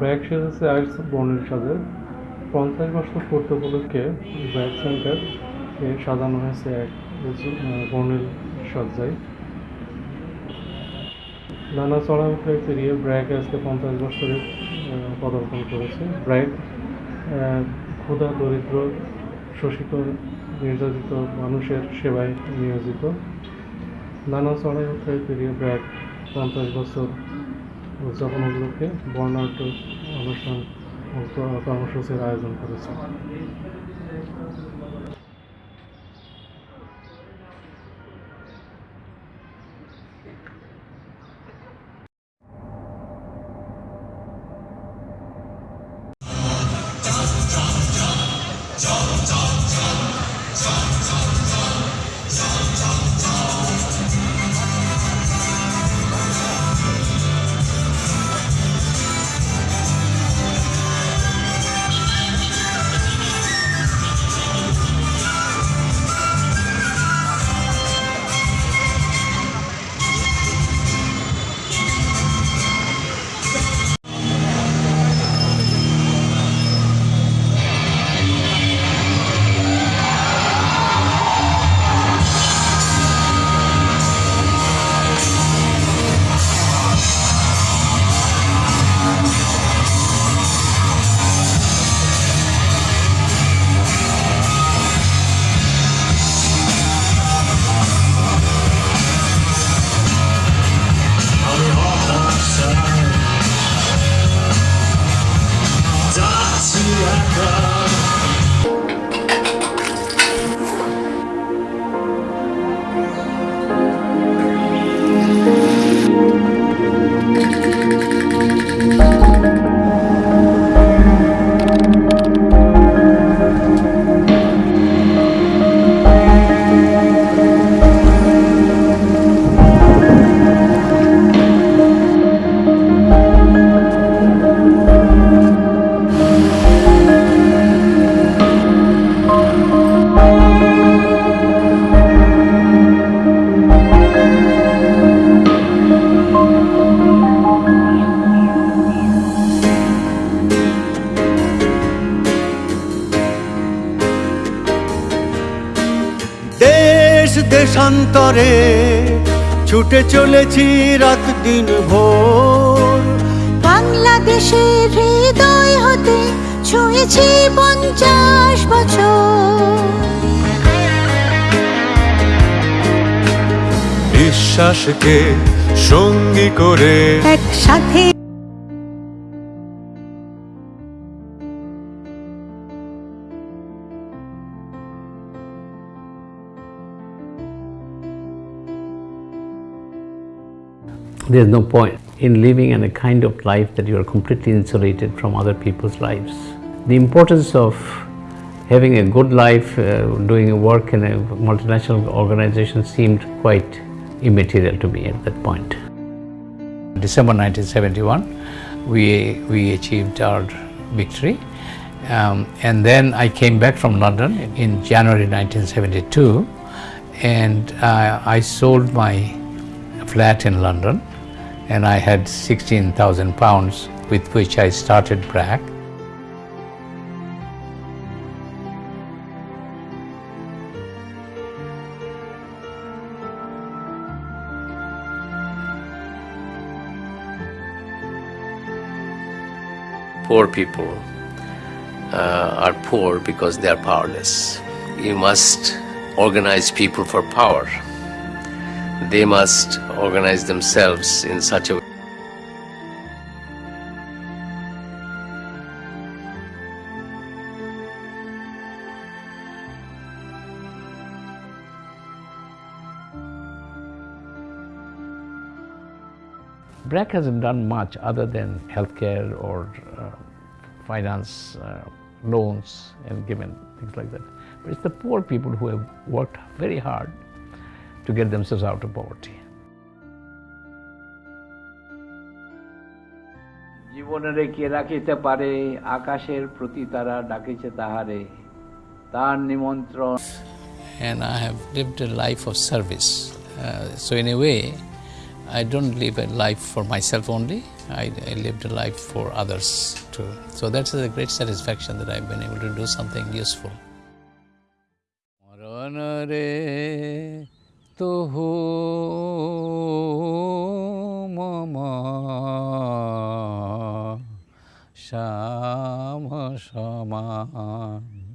ব্র্যাক সেজেছে আর্টস বর্ণের সাথে পঞ্চাশ বছর পূর্তি উপলক্ষে ব্র্যাক সেন্টার সাজানো হয়েছে এক বর্ণিল সজ্জায় নানা চড়া উঠে পেরিয়ে ব্র্যাক আজকে পঞ্চাশ বছরে পদার্পণ করেছে। ব্র্যাক ক্ষুধা, দরিদ্র, শোষিত, নির্যাতিত মানুষের সেবায় নিয়োজিত। নানা চড়াই পেরিয়ে ব্র্যাক পঞ্চাশ বছর উদযাপন উপলক্ষে বর্ণাঢ্য অনুষ্ঠান কর্মসূচির আয়োজন করেছে। দেশান্তরে ছুটে চলেছি রাত দিন ভোর। বাংলাদেশের হৃদয় হতে ছুঁয়েছি পঞ্চাশ বছর। বিশ্বাসকে সঙ্গী করে একসাথে There's no point in living in a kind of life that you are completely insulated from other people's lives. The importance of having a good life, uh, doing work in a multinational organization seemed quite immaterial to me at that point. December 1971, we, we achieved our victory. Um, and then I came back from London in January 1972 and uh, I sold my flat in London and I had 16,000 pounds with which I started BRAC. poor people uh, are poor because they are powerless. You must organize people for power. They must organize themselves in such a way. BRAC hasn't done much other than healthcare or uh, finance uh, loans and given things like that. But it's the poor people who have worked very hard to get themselves out of poverty. জীবনের কে রাখিতে পারে আকাশের প্রতি তারা ডাকিছে তাহারে তার নিমন্ত্রণ and I have lived a life of service. Uh, so in a way, I don't live a life for myself only. I, I lived a life for others too. So that's a great satisfaction that I've been able to do something useful. মরণ রে তুহু মম শ্যাম সমান